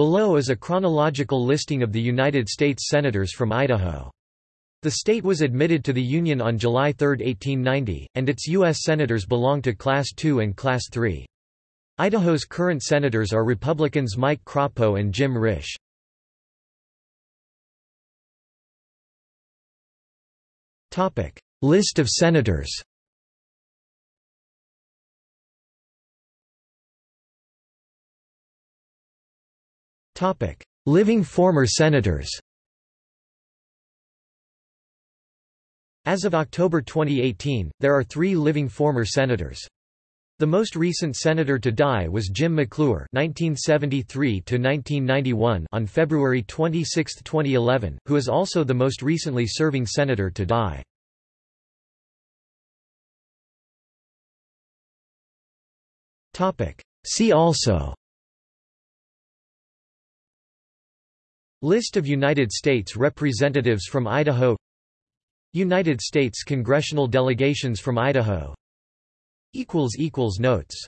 Below is a chronological listing of the United States Senators from Idaho. The state was admitted to the Union on July 3, 1890, and its U.S. Senators belong to Class II and Class III. Idaho's current senators are Republicans Mike Crapo and Jim Risch. List of senators Living former senators As of October 2018, there are three living former senators. The most recent senator to die was Jim McClure (1973–1991) on February 26, 2011, who is also the most recently serving senator to die. Topic. See also. List of United States representatives from Idaho. United States congressional delegations from Idaho. Notes